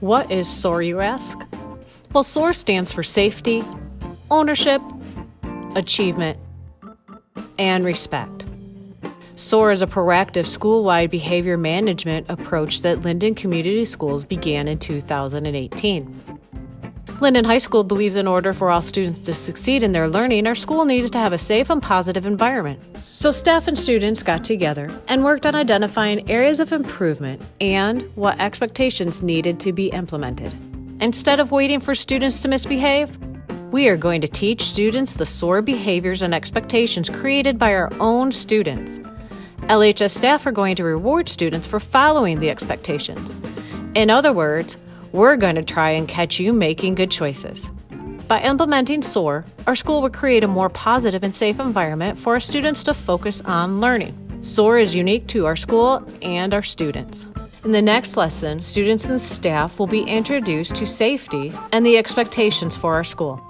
What is SOAR, you ask? Well, SOAR stands for safety, ownership, achievement, and respect. SOAR is a proactive school wide behavior management approach that Linden Community Schools began in 2018. Linden High School believes in order for all students to succeed in their learning, our school needs to have a safe and positive environment. So, staff and students got together and worked on identifying areas of improvement and what expectations needed to be implemented. Instead of waiting for students to misbehave, we are going to teach students the SOAR behaviors and expectations created by our own students. LHS staff are going to reward students for following the expectations. In other words, we're going to try and catch you making good choices. By implementing SOAR, our school will create a more positive and safe environment for our students to focus on learning. SOAR is unique to our school and our students. In the next lesson, students and staff will be introduced to safety and the expectations for our school.